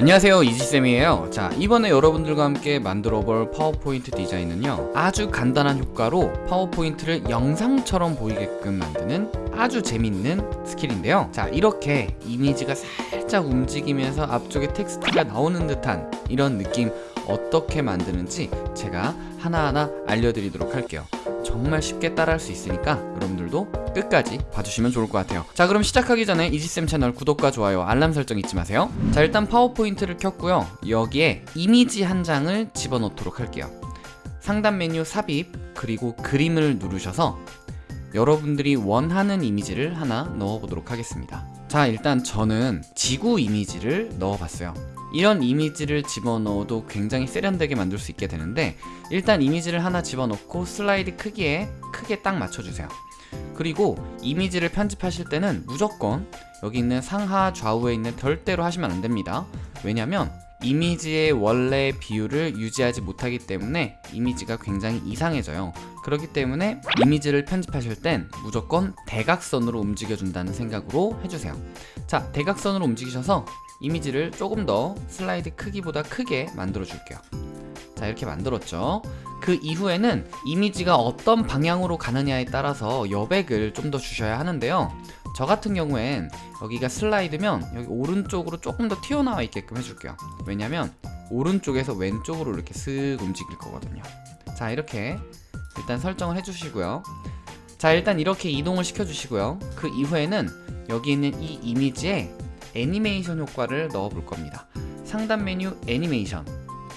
안녕하세요 이지쌤이에요. 자 이번에 여러분들과 함께 만들어 볼 파워포인트 디자인은요 아주 간단한 효과로 파워포인트를 영상처럼 보이게끔 만드는 아주 재밌는 스킬인데요. 자 이렇게 이미지가 살짝 움직이면서 앞쪽에 텍스트가 나오는 듯한 이런 느낌 어떻게 만드는지 제가 하나하나 알려드리도록 할게요. 정말 쉽게 따라할 수 있으니까 여러분들도 끝까지 봐주시면 좋을 것 같아요. 자 그럼 시작하기 전에 이지쌤 채널 구독과 좋아요 알람 설정 잊지 마세요. 자 일단 파워포인트를 켰고요. 여기에 이미지 한 장을 집어넣도록 할게요. 상단 메뉴 삽입 그리고 그림을 누르셔서 여러분들이 원하는 이미지를 하나 넣어보도록 하겠습니다. 자 일단 저는 지구 이미지를 넣어봤어요. 이런 이미지를 집어넣어도 굉장히 세련되게 만들 수 있게 되는데 일단 이미지를 하나 집어넣고 슬라이드 크기에 크게 딱 맞춰주세요 그리고 이미지를 편집하실 때는 무조건 여기 있는 상하 좌우에 있는 별대로 하시면 안됩니다. 왜냐면 이미지의 원래 비율을 유지하지 못하기 때문에 이미지가 굉장히 이상해져요. 그렇기 때문에 이미지를 편집하실 땐 무조건 대각선으로 움직여준다는 생각으로 해주세요. 자 대각선으로 움직이셔서 이미지를 조금 더 슬라이드 크기보다 크게 만들어 줄게요. 자 이렇게 만들었죠 그 이후에는 이미지가 어떤 방향으로 가느냐에 따라서 여백을 좀 더 주셔야 하는데요. 저 같은 경우엔 여기가 슬라이드면 여기 오른쪽으로 조금 더 튀어나와 있게끔 해줄게요. 왜냐면 오른쪽에서 왼쪽으로 이렇게 쓱 움직일 거거든요. 자 이렇게 일단 설정을 해주시고요. 자 일단 이렇게 이동을 시켜주시고요. 그 이후에는 여기 있는 이 이미지에 애니메이션 효과를 넣어 볼 겁니다. 상단 메뉴 애니메이션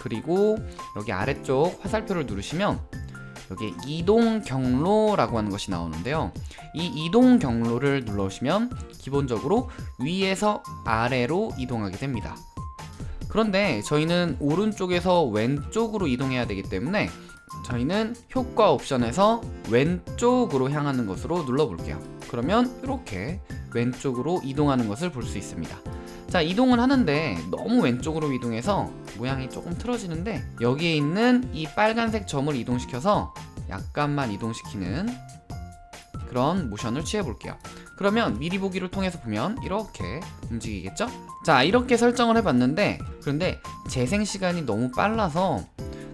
그리고 여기 아래쪽 화살표를 누르시면 여기 이동 경로라고 하는 것이 나오는데요. 이 이동 경로를 눌러주시면 기본적으로 위에서 아래로 이동하게 됩니다. 그런데 저희는 오른쪽에서 왼쪽으로 이동해야 되기 때문에 저희는 효과 옵션에서 왼쪽으로 향하는 것으로 눌러볼게요. 그러면 이렇게 왼쪽으로 이동하는 것을 볼 수 있습니다 자 이동을 하는데 너무 왼쪽으로 이동해서 모양이 조금 틀어지는데 여기에 있는 이 빨간색 점을 이동시켜서 약간만 이동시키는 그런 모션을 취해 볼게요 그러면 미리 보기를 통해서 보면 이렇게 움직이겠죠? 자 이렇게 설정을 해봤는데 그런데 재생 시간이 너무 빨라서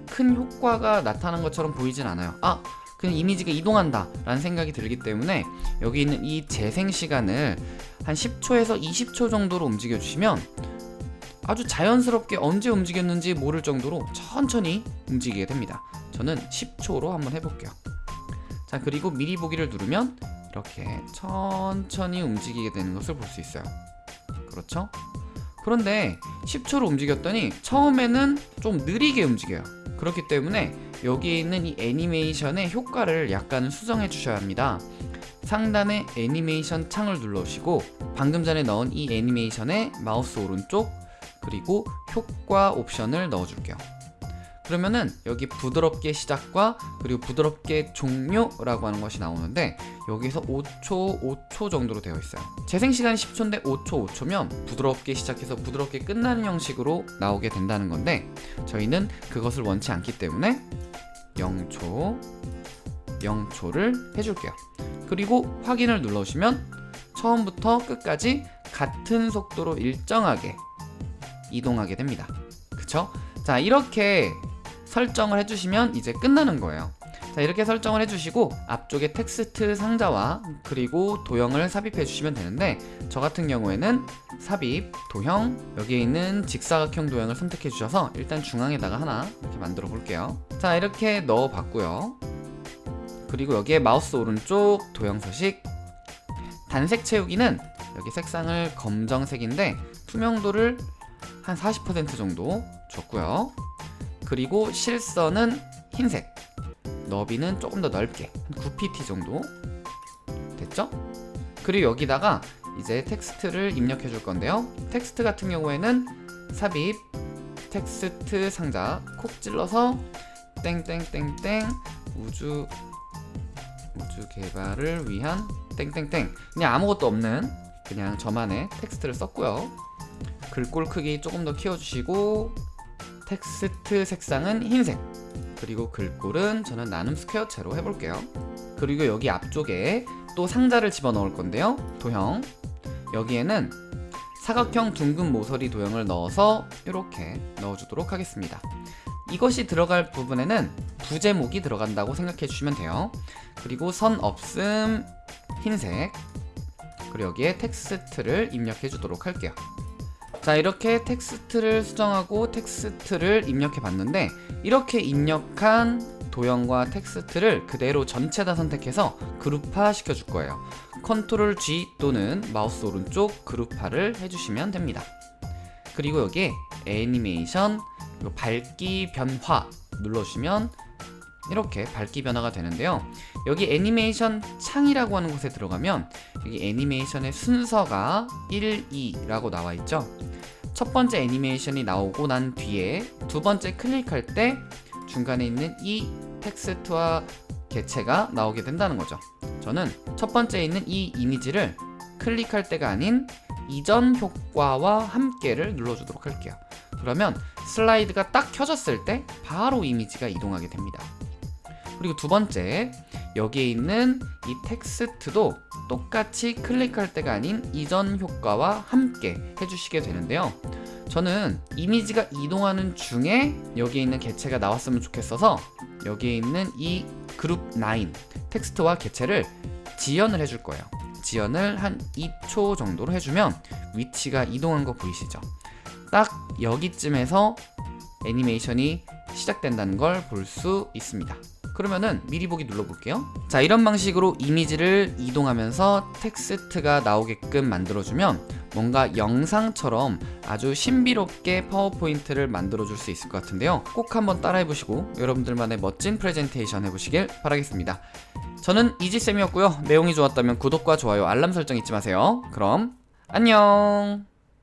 큰 효과가 나타난 것처럼 보이진 않아요 아 그냥 이미지가 이동한다 라는 생각이 들기 때문에 여기 있는 이 재생 시간을 한 10초에서 20초 정도로 움직여 주시면 아주 자연스럽게 언제 움직였는지 모를 정도로 천천히 움직이게 됩니다. 저는 10초로 한번 해볼게요. 자 그리고 미리 보기를 누르면 이렇게 천천히 움직이게 되는 것을 볼 수 있어요. 그렇죠? 그런데 10초로 움직였더니 처음에는 좀 느리게 움직여요 그렇기 때문에 여기에 있는 이 애니메이션의 효과를 약간은 수정해 주셔야 합니다. 상단에 애니메이션 창을 눌러주시고 방금 전에 넣은 이 애니메이션에 마우스 오른쪽 그리고 효과 옵션을 넣어줄게요 그러면은 여기 부드럽게 시작과 그리고 부드럽게 종료라고 하는 것이 나오는데 여기서 5초 5초 정도로 되어 있어요. 재생시간이 10초인데 5초 5초면 부드럽게 시작해서 부드럽게 끝나는 형식으로 나오게 된다는 건데 저희는 그것을 원치 않기 때문에 0초 0초를 해줄게요. 그리고 확인을 눌러주시면 처음부터 끝까지 같은 속도로 일정하게 이동하게 됩니다. 그쵸? 자 이렇게 설정을 해주시면 이제 끝나는 거예요. 자 이렇게 설정을 해주시고 앞쪽에 텍스트 상자와 그리고 도형을 삽입해 주시면 되는데 저 같은 경우에는 삽입, 도형 여기에 있는 직사각형 도형을 선택해 주셔서 일단 중앙에다가 하나 이렇게 만들어 볼게요. 자 이렇게 넣어 봤고요. 그리고 여기에 마우스 오른쪽 도형 서식. 단색 채우기는 여기 색상을 검정색인데 투명도를 한 40% 정도 줬고요 그리고 실선은 흰색 너비는 조금 더 넓게 9pt 정도 됐죠? 그리고 여기다가 이제 텍스트를 입력해 줄 건데요. 텍스트 같은 경우에는 삽입 텍스트 상자 콕 찔러서 땡땡땡땡 우주 우주 개발을 위한 땡땡땡. 그냥 아무것도 없는 그냥 저만의 텍스트를 썼고요. 글꼴 크기 조금 더 키워주시고 텍스트 색상은 흰색 그리고 글꼴은 저는 나눔 스퀘어체로 해볼게요 그리고 여기 앞쪽에 또 상자를 집어넣을 건데요 도형 여기에는 사각형 둥근 모서리 도형을 넣어서 이렇게 넣어주도록 하겠습니다. 이것이 들어갈 부분에는 부제목이 들어간다고 생각해 주시면 돼요. 그리고 선 없음 흰색 그리고 여기에 텍스트를 입력해 주도록 할게요. 자 이렇게 텍스트를 수정하고 텍스트를 입력해 봤는데 이렇게 입력한 도형과 텍스트를 그대로 전체 다 선택해서 그룹화 시켜 줄 거예요. control G 또는 마우스 오른쪽 그룹화를 해주시면 됩니다. 그리고 여기에 애니메이션 밝기 변화 눌러주시면 이렇게 밝기 변화가 되는데요. 여기 애니메이션 창이라고 하는 곳에 들어가면 여기 애니메이션의 순서가 1, 2라고 나와 있죠. 첫 번째 애니메이션이 나오고 난 뒤에 두 번째 클릭할 때 중간에 있는 이 텍스트와 개체가 나오게 된다는 거죠. 저는 첫 번째에 있는 이 이미지를 클릭할 때가 아닌 이전 효과와 함께를 눌러주도록 할게요. 그러면 슬라이드가 딱 켜졌을 때 바로 이미지가 이동하게 됩니다 그리고 두 번째 여기에 있는 이 텍스트도 똑같이 클릭할 때가 아닌 이전 효과와 함께 해주시게 되는데요. 저는 이미지가 이동하는 중에 여기에 있는 개체가 나왔으면 좋겠어서 여기에 있는 이 그룹 9 텍스트와 개체를 지연을 해줄 거예요. 지연을 한 2초 정도로 해주면 위치가 이동한 거 보이시죠? 딱 여기쯤에서 애니메이션이 시작된다는 걸 볼 수 있습니다 그러면은 미리 보기 눌러볼게요. 자 이런 방식으로 이미지를 이동하면서 텍스트가 나오게끔 만들어주면 뭔가 영상처럼 아주 신비롭게 파워포인트를 만들어줄 수 있을 것 같은데요. 꼭 한번 따라해보시고 여러분들만의 멋진 프레젠테이션 해보시길 바라겠습니다. 저는 이지쌤이었고요. 내용이 좋았다면 구독과 좋아요 알람 설정 잊지 마세요. 그럼 안녕